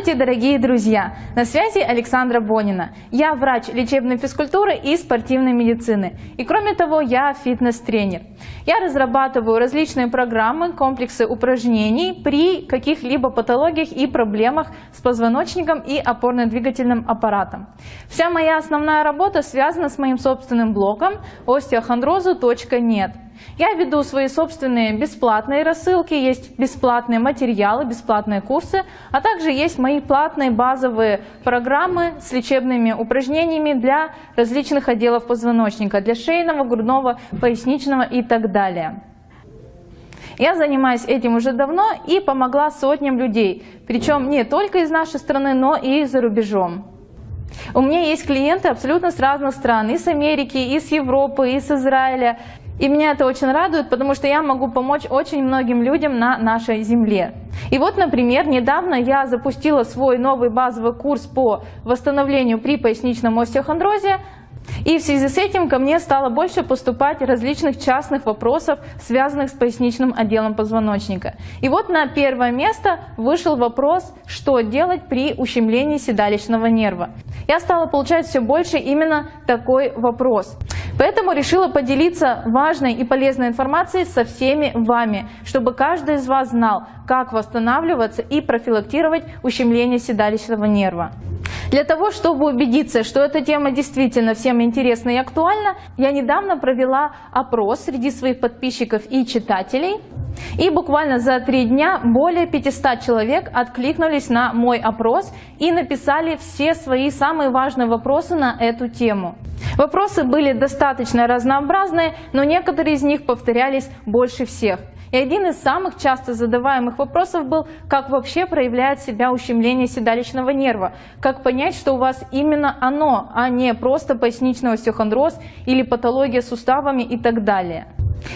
Здравствуйте, дорогие друзья! На связи Александра Бонина. Я врач лечебной физкультуры и спортивной медицины. И кроме того, я фитнес-тренер. Я разрабатываю различные программы, комплексы упражнений при каких-либо патологиях и проблемах с позвоночником и опорно-двигательным аппаратом. Вся моя основная работа связана с моим собственным блогом osteochondrozu.net. Я веду свои собственные бесплатные рассылки, есть бесплатные материалы, бесплатные курсы, а также есть мои платные базовые программы с лечебными упражнениями для различных отделов позвоночника, для шейного, грудного, поясничного и так далее. Я занимаюсь этим уже давно и помогла сотням людей, причем не только из нашей страны, но и за рубежом. У меня есть клиенты абсолютно с разных стран, из Америки, из Европы, из Израиля, и меня это очень радует, потому что я могу помочь очень многим людям на нашей земле. И вот, например, недавно я запустила свой новый базовый курс по восстановлению при поясничном остеохондрозе, и в связи с этим ко мне стало больше поступать различных частных вопросов, связанных с поясничным отделом позвоночника. И вот на первое место вышел вопрос, что делать при ущемлении седалищного нерва. Я стала получать все больше именно такой вопрос. Поэтому решила поделиться важной и полезной информацией со всеми вами, чтобы каждый из вас знал, как восстанавливаться и профилактировать ущемление седалищного нерва. Для того, чтобы убедиться, что эта тема действительно всем интересна и актуальна, я недавно провела опрос среди своих подписчиков и читателей. И буквально за три дня более 500 человек откликнулись на мой опрос и написали все свои самые важные вопросы на эту тему. Вопросы были достаточно разнообразные, но некоторые из них повторялись больше всех. И один из самых часто задаваемых вопросов был, как вообще проявляет себя ущемление седалищного нерва, как понять, что у вас именно оно, а не просто поясничный остеохондроз или патология суставами и так далее.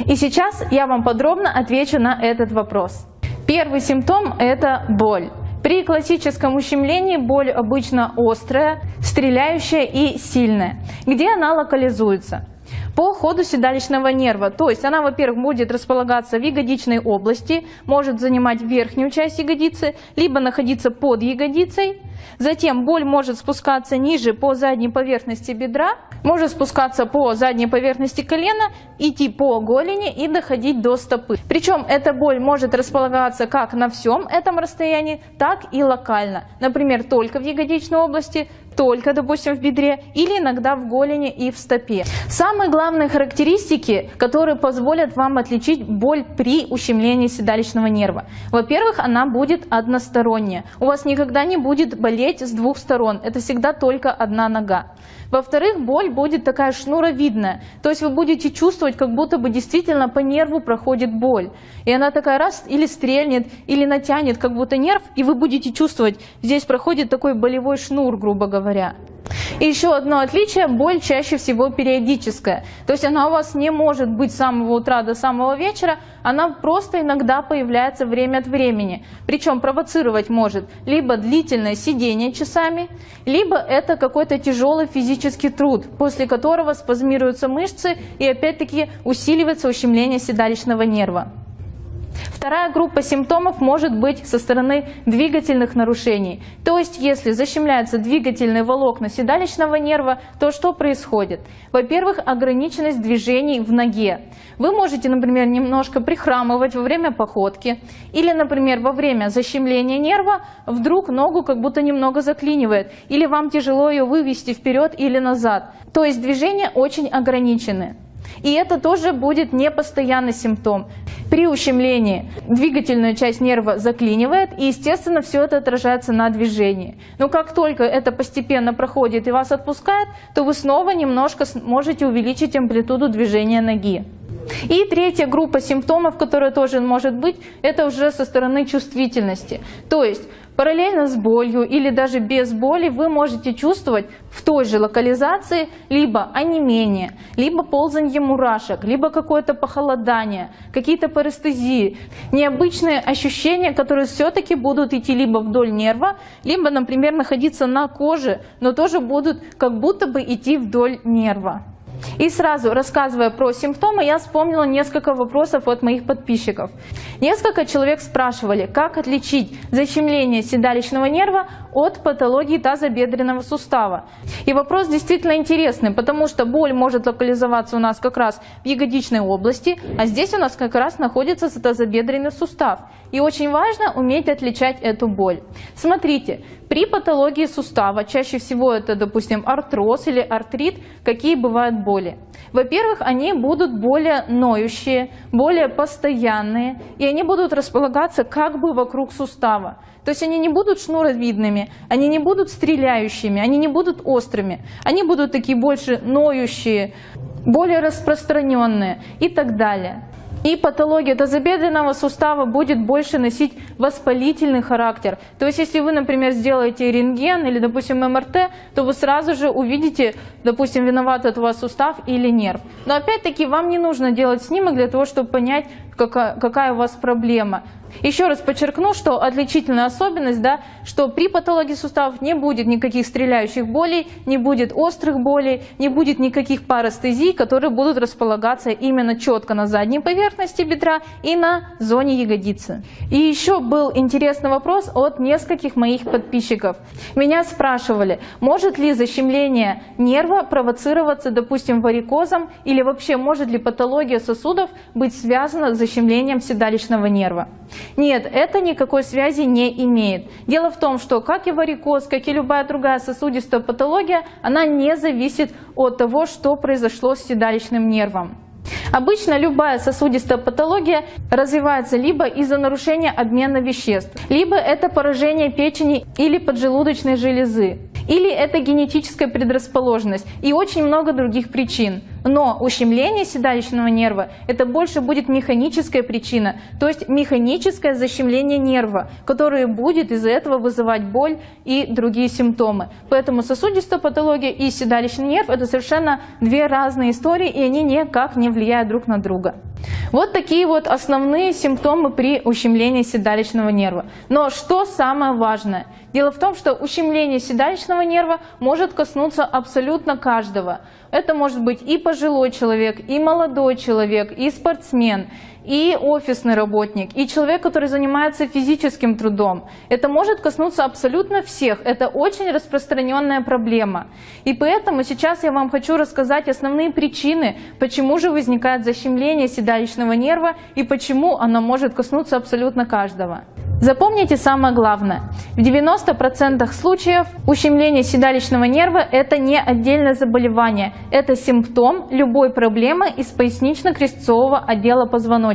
И сейчас я вам подробно отвечу на этот вопрос. Первый симптом – это боль. При классическом ущемлении боль обычно острая, стреляющая и сильная. Где она локализуется? По ходу седалищного нерва. То есть она, во-первых, будет располагаться в ягодичной области, может занимать верхнюю часть ягодицы, либо находиться под ягодицей. Затем боль может спускаться ниже по задней поверхности бедра, может спускаться по задней поверхности колена, идти по голени и доходить до стопы. Причем эта боль может располагаться как на всем этом расстоянии, так и локально. Например, только в ягодичной области, только, допустим, в бедре или иногда в голени и в стопе. Самые главные характеристики, которые позволят вам отличить боль при ущемлении седалищного нерва. Во-первых, она будет односторонняя. У вас никогда не будет болеть с двух сторон. Это всегда только одна нога. Во-вторых, боль будет такая шнуровидная. То есть вы будете чувствовать, как будто бы действительно по нерву проходит боль. И она такая раз или стрельнет, или натянет как будто нерв, и вы будете чувствовать, здесь проходит такой болевой шнур, грубо говоря. И еще одно отличие – боль чаще всего периодическая. То есть она у вас не может быть с самого утра до самого вечера, она просто иногда появляется время от времени. Причем провоцировать может либо длительное сидение часами, либо это какой-то тяжелый физический труд, после которого спазмируются мышцы и опять-таки усиливается ущемление седалищного нерва. Вторая группа симптомов может быть со стороны двигательных нарушений. То есть, если защемляются двигательные волокна седалищного нерва, то что происходит? Во-первых, ограниченность движений в ноге. Вы можете, например, немножко прихрамывать во время походки. Или, например, во время защемления нерва вдруг ногу как будто немного заклинивает. Или вам тяжело ее вывести вперед или назад. То есть движения очень ограничены. И это тоже будет непостоянный симптом. При ущемлении двигательную часть нерва заклинивает, и, естественно, все это отражается на движении. Но как только это постепенно проходит и вас отпускает, то вы снова немножко можете увеличить амплитуду движения ноги. И третья группа симптомов, которая тоже может быть, это уже со стороны чувствительности. То есть параллельно с болью или даже без боли вы можете чувствовать в той же локализации либо онемение, либо ползанье мурашек, либо какое-то похолодание, какие-то парестезии, необычные ощущения, которые все-таки будут идти либо вдоль нерва, либо, например, находиться на коже, но тоже будут как будто бы идти вдоль нерва. И сразу рассказывая про симптомы, я вспомнила несколько вопросов от моих подписчиков. Несколько человек спрашивали, как отличить защемление седалищного нерва от патологии тазобедренного сустава. И вопрос действительно интересный, потому что боль может локализоваться у нас как раз в ягодичной области, а здесь у нас как раз находится тазобедренный сустав. И очень важно уметь отличать эту боль. Смотрите, при патологии сустава, чаще всего это, допустим, артроз или артрит, какие бывают боли? Во-первых, они будут более ноющие, более постоянные, и они будут располагаться как бы вокруг сустава. То есть они не будут шнуровидными, они не будут стреляющими, они не будут острыми. Они будут такие больше ноющие, более распространенные и так далее. И патология тазобедренного сустава будет больше носить воспалительный характер. То есть, если вы, например, сделаете рентген или, допустим, МРТ, то вы сразу же увидите, допустим, виноват от вас сустав или нерв. Но опять-таки вам не нужно делать снимок для того, чтобы понять, какая, какая у вас проблема. Еще раз подчеркну, что отличительная особенность, да, что при патологии суставов не будет никаких стреляющих болей, не будет острых болей, не будет никаких парастезий, которые будут располагаться именно четко на задней поверхности бедра и на зоне ягодицы. И еще был интересный вопрос от нескольких моих подписчиков. Меня спрашивали, может ли защемление нерва провоцироваться, допустим, варикозом или вообще может ли патология сосудов быть связана с защемлением седалищного нерва. Нет, это никакой связи не имеет. Дело в том, что как и варикоз, как и любая другая сосудистая патология, она не зависит от того, что произошло с седалищным нервом. Обычно любая сосудистая патология развивается либо из-за нарушения обмена веществ, либо это поражение печени или поджелудочной железы, или это генетическая предрасположенность и очень много других причин. Но ущемление седалищного нерва – это больше будет механическая причина, то есть механическое защемление нерва, которое будет из-за этого вызывать боль и другие симптомы. Поэтому сосудистая патология и седалищный нерв – это совершенно две разные истории, и они никак не влияют друг на друга. Вот такие вот основные симптомы при ущемлении седалищного нерва. Но что самое важное? Дело в том, что ущемление седалищного нерва может коснуться абсолютно каждого. Это может быть и пожилой человек, и молодой человек, и спортсмен, и офисный работник, и человек, который занимается физическим трудом. Это может коснуться абсолютно всех. Это очень распространенная проблема. И поэтому сейчас я вам хочу рассказать основные причины, почему же возникает защемление седалищного нерва и почему оно может коснуться абсолютно каждого. Запомните самое главное. В 90% случаев ущемление седалищного нерва – это не отдельное заболевание, это симптом любой проблемы из пояснично-крестцового отдела позвоночника.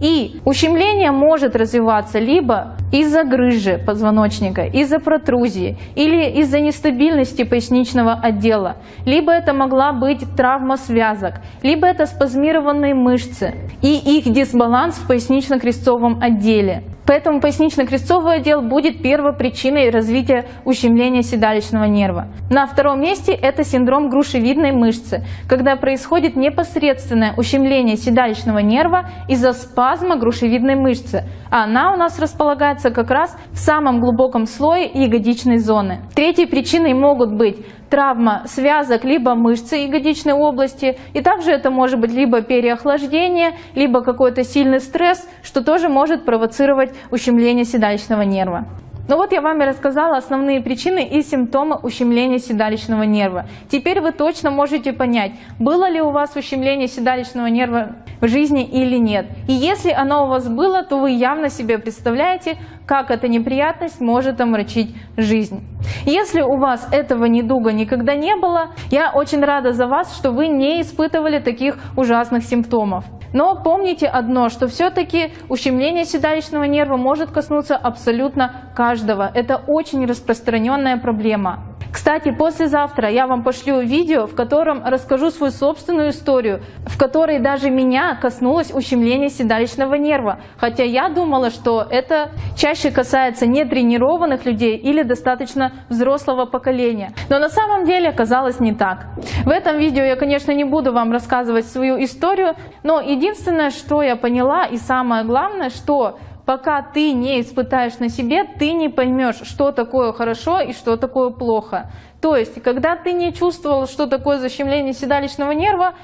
И ущемление может развиваться либо из-за грыжи позвоночника, из-за протрузии или из-за нестабильности поясничного отдела, либо это могла быть травма связок, либо это спазмированные мышцы и их дисбаланс в пояснично-крестцовом отделе. Поэтому пояснично-крестцовый отдел будет первой причиной развития ущемления седалищного нерва. На втором месте это синдром грушевидной мышцы, когда происходит непосредственное ущемление седалищного нерва из-за спазма грушевидной мышцы. А она у нас располагается как раз в самом глубоком слое ягодичной зоны. Третьей причиной могут быть травма связок либо мышцы ягодичной области. И также это может быть либо переохлаждение, либо какой-то сильный стресс, что тоже может провоцировать ущемление седалищного нерва. Ну вот я вам и рассказала основные причины и симптомы ущемления седалищного нерва. Теперь вы точно можете понять, было ли у вас ущемление седалищного нерва в жизни или нет. И если оно у вас было, то вы явно себе представляете, как эта неприятность может омрачить жизнь. Если у вас этого недуга никогда не было, я очень рада за вас, что вы не испытывали таких ужасных симптомов. Но помните одно, что все-таки ущемление седалищного нерва может коснуться абсолютно каждого. Это очень распространенная проблема. Кстати, послезавтра я вам пошлю видео, в котором расскажу свою собственную историю, в которой даже меня коснулось ущемление седалищного нерва. Хотя я думала, что это чаще касается нетренированных людей или достаточно взрослого поколения. Но на самом деле оказалось не так. В этом видео я, конечно, не буду вам рассказывать свою историю, но единственное, что я поняла и самое главное, что пока ты не испытаешь на себе, ты не поймешь, что такое хорошо и что такое плохо. То есть, когда ты не чувствовал, что такое защемление седалищного нерва,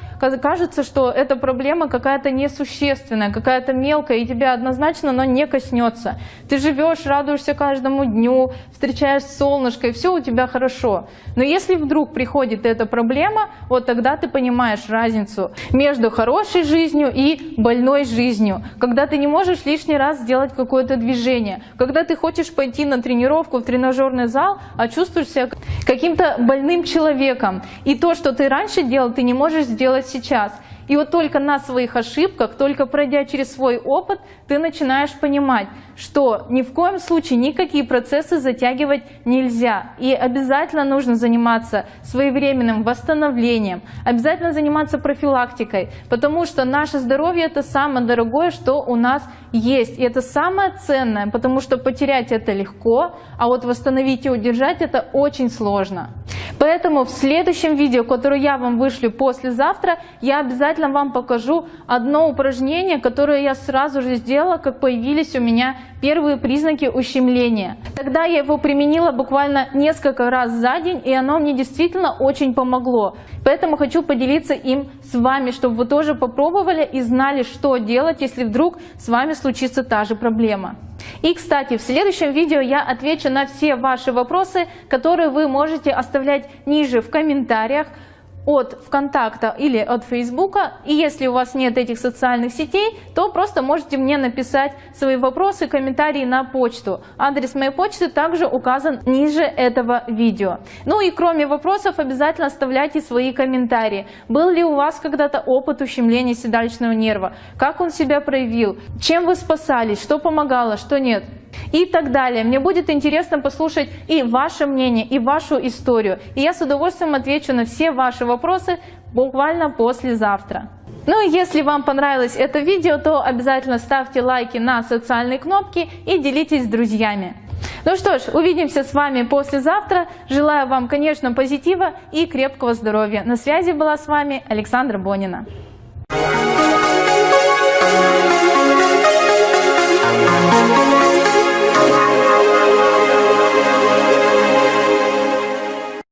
кажется, что эта проблема какая-то несущественная, какая-то мелкая, и тебя однозначно но не коснется. Ты живешь, радуешься каждому дню, встречаешь солнышко, и все у тебя хорошо. Но если вдруг приходит эта проблема, вот тогда ты понимаешь разницу между хорошей жизнью и больной жизнью. Когда ты не можешь лишний раз сделать какое-то движение, когда ты хочешь пойти на тренировку в тренажерный зал, а чувствуешь себя каким-то больным человеком. И то, что ты раньше делал, ты не можешь сделать сейчас. И вот только на своих ошибках, только пройдя через свой опыт, ты начинаешь понимать, что ни в коем случае никакие процессы затягивать нельзя. И обязательно нужно заниматься своевременным восстановлением, обязательно заниматься профилактикой, потому что наше здоровье это самое дорогое, что у нас есть. И это самое ценное, потому что потерять это легко, а вот восстановить и удержать это очень сложно. Поэтому в следующем видео, которое я вам вышлю послезавтра, я обязательно вам покажу одно упражнение, которое я сразу же сделала, как появились у меня первые признаки ущемления. Тогда я его применила буквально несколько раз за день, и оно мне действительно очень помогло. Поэтому хочу поделиться им с вами, чтобы вы тоже попробовали и знали, что делать, если вдруг с вами случится та же проблема. И, кстати, в следующем видео я отвечу на все ваши вопросы, которые вы можете оставлять ниже в комментариях от ВКонтакта или от Фейсбука. И если у вас нет этих социальных сетей, то просто можете мне написать свои вопросы, комментарии на почту. Адрес моей почты также указан ниже этого видео. Ну и кроме вопросов, обязательно оставляйте свои комментарии. Был ли у вас когда-то опыт ущемления седалищного нерва? Как он себя проявил? Чем вы спасались? Что помогало, что нет? и так далее. Мне будет интересно послушать и ваше мнение, и вашу историю. И я с удовольствием отвечу на все ваши вопросы буквально послезавтра. Ну и если вам понравилось это видео, то обязательно ставьте лайки на социальные кнопки и делитесь с друзьями. Ну что ж, увидимся с вами послезавтра. Желаю вам, конечно, позитива и крепкого здоровья. На связи была с вами Александра Бонина. Thank you.